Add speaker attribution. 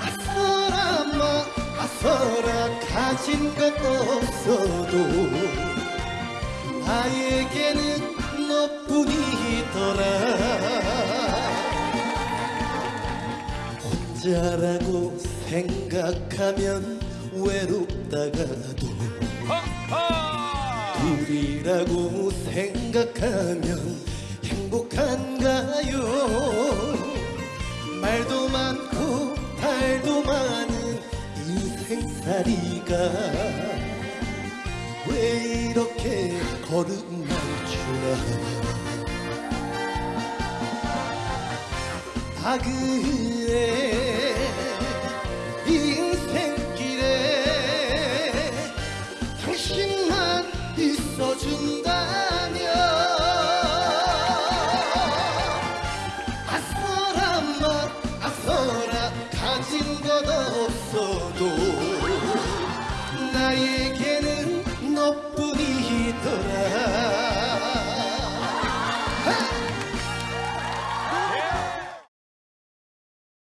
Speaker 1: 아서라 마 아서라 가진 것 없어도 나에게는 너뿐이더라. 혼자라고 생각하면 외롭다가도 둘이라고 생각하면 행복한가요? 말도 많고 달도 많은 인생살이가 왜 이렇게 거듭날 주나? 아 인생길에 웃어준다면 아서란 말 아서라 가진 것 없어도 나에게는 너뿐이더라.